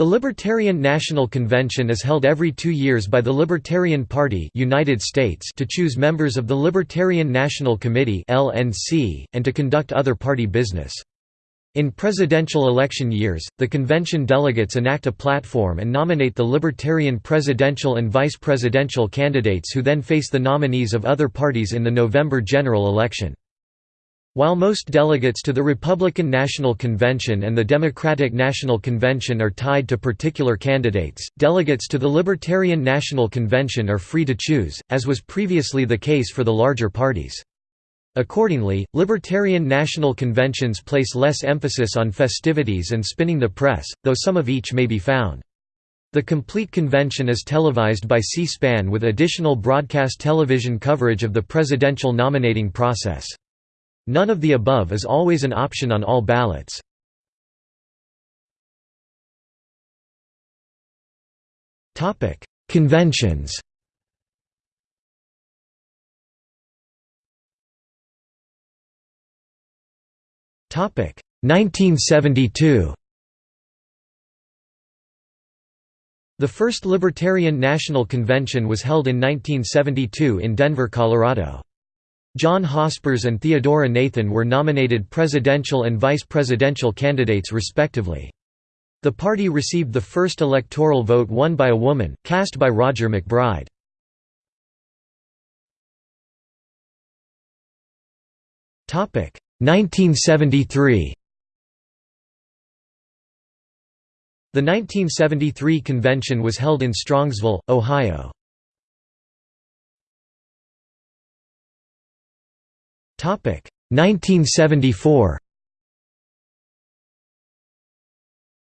The Libertarian National Convention is held every two years by the Libertarian Party United States to choose members of the Libertarian National Committee LNC, and to conduct other party business. In presidential election years, the convention delegates enact a platform and nominate the Libertarian presidential and vice presidential candidates who then face the nominees of other parties in the November general election. While most delegates to the Republican National Convention and the Democratic National Convention are tied to particular candidates, delegates to the Libertarian National Convention are free to choose, as was previously the case for the larger parties. Accordingly, Libertarian National Conventions place less emphasis on festivities and spinning the press, though some of each may be found. The complete convention is televised by C-SPAN with additional broadcast television coverage of the presidential nominating process. None of the above is always an option on all ballots. Conventions Topic 1972 The first Libertarian National Convention was held in 1972 in Denver, Colorado. John Hospers and Theodora Nathan were nominated presidential and vice presidential candidates respectively. The party received the first electoral vote won by a woman, cast by Roger MacBride. Topic 1973. The 1973 convention was held in Strongsville, Ohio. 1974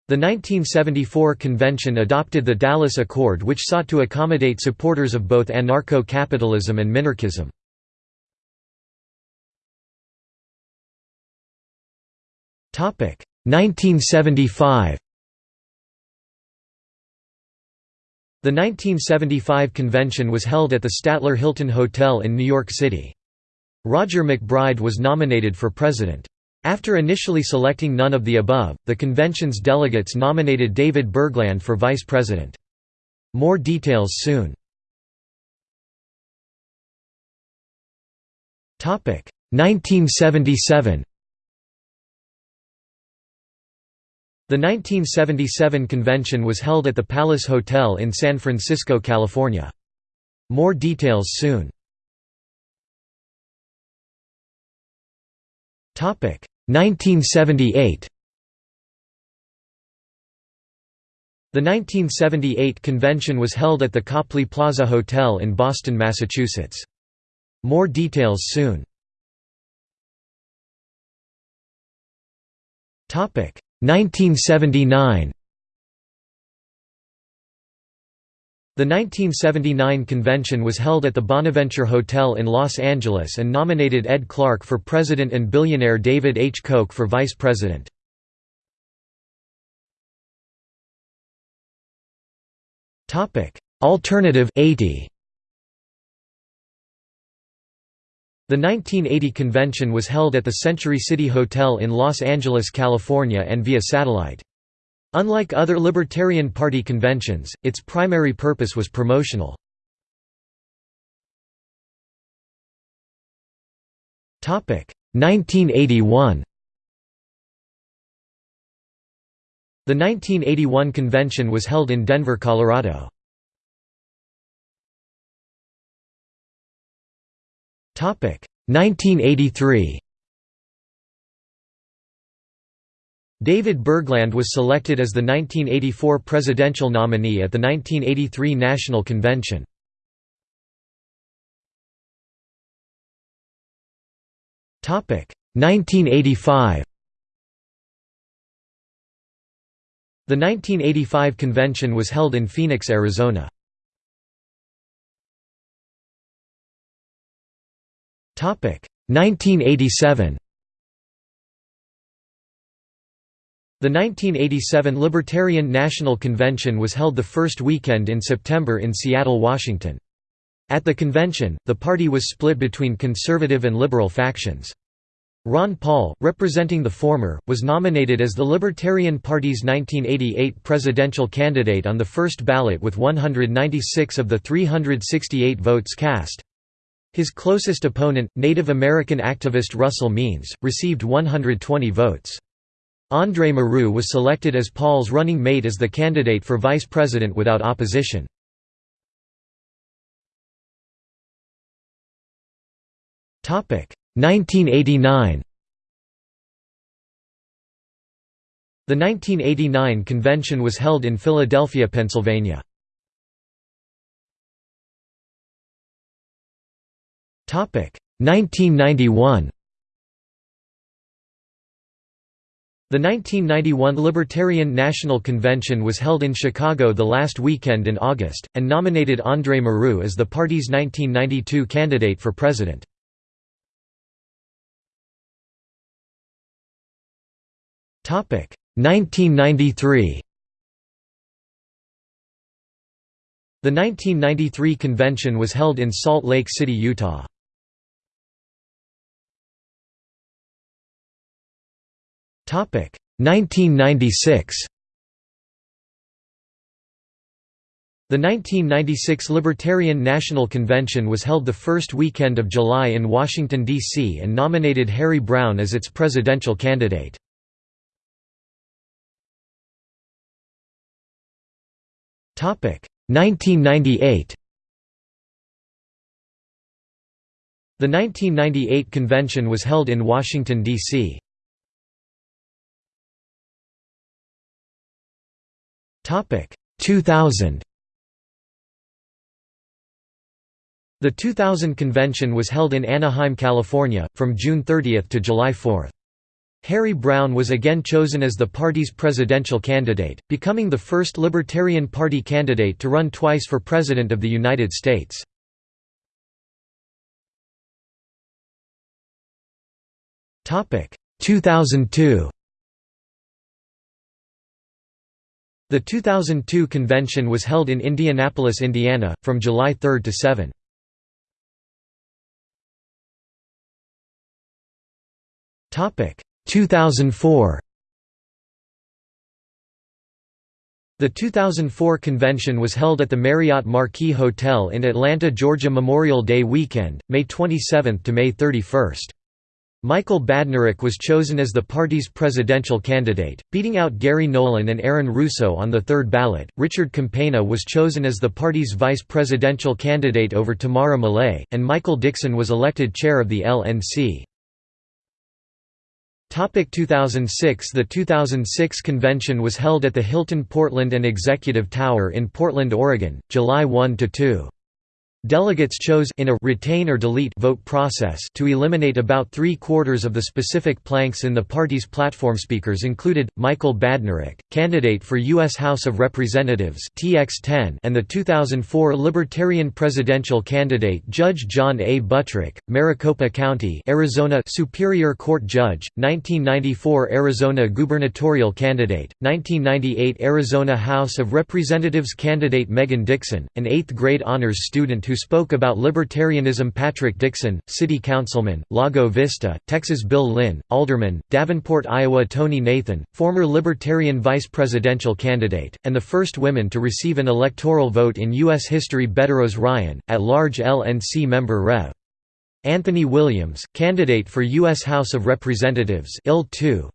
The 1974 convention adopted the Dallas Accord which sought to accommodate supporters of both anarcho-capitalism and minarchism. Topic 1975 The 1975 convention was held at the Statler Hilton Hotel in New York City. Roger MacBride was nominated for president. After initially selecting none of the above, the convention's delegates nominated David Bergland for vice president. More details soon. Topic 1977. The 1977 convention was held at the Palace Hotel in San Francisco, California. More details soon. 1978 The 1978 convention was held at the Copley Plaza Hotel in Boston, Massachusetts. More details soon. 1979 The 1979 convention was held at the Bonaventure Hotel in Los Angeles and nominated Ed Clark for president and billionaire David H. Koch for vice president. Alternative 80. The 1980 convention was held at the Century City Hotel in Los Angeles, California and via satellite. Unlike other Libertarian Party conventions, its primary purpose was promotional. Topic 1981. The 1981 convention was held in Denver, Colorado. Topic 1983. David Bergland was selected as the 1984 presidential nominee at the 1983 National Convention. Topic 1985. The 1985 convention was held in Phoenix, Arizona. Topic 1987. The 1987 Libertarian National Convention was held the first weekend in September in Seattle, Washington. At the convention, the party was split between conservative and liberal factions. Ron Paul, representing the former, was nominated as the Libertarian Party's 1988 presidential candidate on the first ballot with 196 of the 368 votes cast. His closest opponent, Native American activist Russell Means, received 120 votes. André Marrou was selected as Paul's running mate as the candidate for vice president without opposition. Topic 1989 The 1989 convention was held in Philadelphia, Pennsylvania. Topic 1991 The 1991 Libertarian National Convention was held in Chicago the last weekend in August, and nominated André Marrou as the party's 1992 candidate for president. Topic 1993 The 1993 convention was held in Salt Lake City, Utah. 1996 The 1996 Libertarian National Convention was held the first weekend of July in Washington, D.C. and nominated Harry Browne as its presidential candidate. 1998 The 1998 convention was held in Washington, D.C. Topic 2000 The 2000 convention was held in Anaheim, California, from June 30 to July 4. Harry Browne was again chosen as the party's presidential candidate, becoming the first Libertarian Party candidate to run twice for President of the United States. Topic 2002. The 2002 convention was held in Indianapolis, Indiana, from July 3 to 7. Topic 2004 The 2004 convention was held at the Marriott Marquis Hotel in Atlanta, Georgia Memorial Day weekend, May 27 to May 31. Michael Badnarik was chosen as the party's presidential candidate, beating out Gary Nolan and Aaron Russo on the third ballot. Richard Campagna was chosen as the party's vice presidential candidate over Tamara Millay, and Michael Dixon was elected chair of the LNC. Topic 2006 The 2006 convention was held at the Hilton Portland and Executive Tower in Portland, Oregon, July 1–2. Delegates chose in a retain or delete vote process to eliminate about three-quarters of the specific planks in the party's platform. Speakers included Michael Badnarik, candidate for U.S. House of Representatives (TX10), and the 2004 Libertarian presidential candidate Judge John A. Buttrick, Maricopa County, Arizona Superior Court Judge, 1994 Arizona gubernatorial candidate, 1998 Arizona House of Representatives candidate Megan Dixon, an eighth-grade honors student who spoke about libertarianism Patrick Dixon, city councilman, Lago Vista, Texas Bill Lynn, alderman, Davenport, Iowa Tonie Nathan, former Libertarian vice presidential candidate, and the first women to receive an electoral vote in U.S. history Bette Rose Ryan, at-large LNC member Rev. Anthony Williams, candidate for U.S. House of Representatives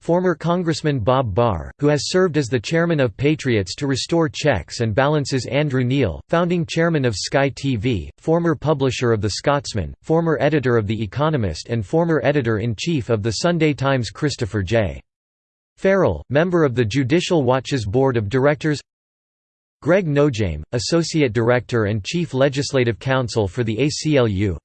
former Congressman Bob Barr, who has served as the chairman of Patriots to Restore Checks and Balances Andrew Neil, founding chairman of Sky TV, former publisher of The Scotsman, former editor of The Economist and former editor-in-chief of The Sunday Times Christopher J. Farrell, member of the Judicial Watch's Board of Directors Greg Nojeim, Associate Director and Chief Legislative Counsel for the ACLU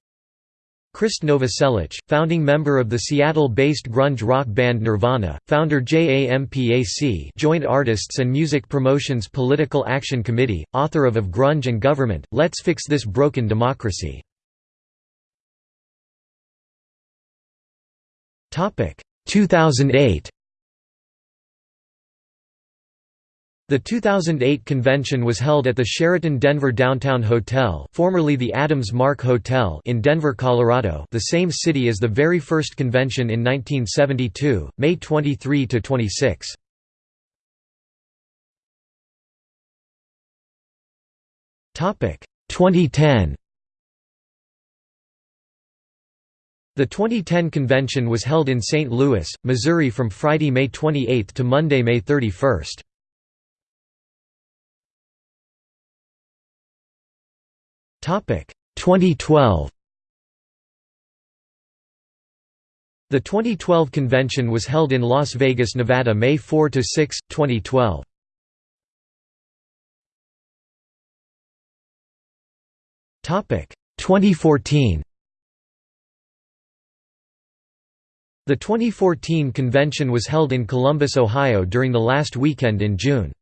Krist Novoselic, founding member of the Seattle-based grunge rock band Nirvana, founder JAMPAC Joint Artists and Music Promotions Political Action Committee, author of Of Grunge and Government, Let's Fix This Broken Democracy. Topic 2008 The 2008 convention was held at the Sheraton Denver Downtown Hotel formerly the Adams Mark Hotel in Denver, Colorado the same city as the very first convention in 1972, May 23 to 26. Topic 2010. The 2010 convention was held in St. Louis, Missouri from Friday, May 28 to Monday, May 31. 2012. The 2012 convention was held in Las Vegas, Nevada, May 4 to 6, 2012. Topic 2014. The 2014 convention was held in Columbus, Ohio during the last weekend in June.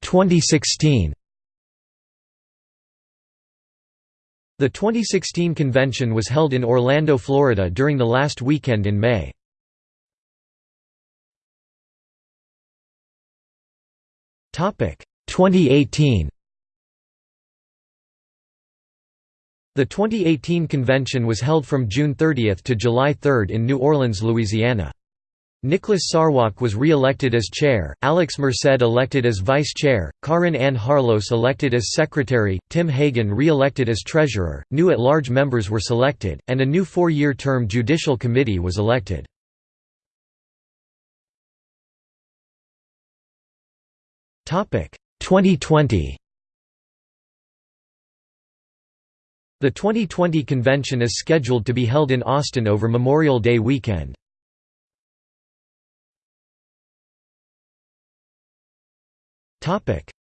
2016. The 2016 convention was held in Orlando, Florida during the last weekend in May. Topic 2018. The 2018 convention was held from June 30 to July 3 in New Orleans, Louisiana. Nicholas Sarwark was re-elected as chair, Alex Merced elected as vice chair, Caryn Ann Harlos elected as secretary, Tim Hagan re-elected as treasurer, new at-large members were selected, and a new four-year term judicial committee was elected. Topic 2020. The 2020 convention is scheduled to be held in Austin over Memorial Day weekend.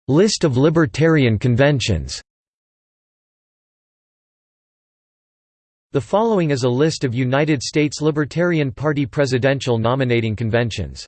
List of libertarian conventions The following is a list of United States Libertarian Party presidential nominating conventions.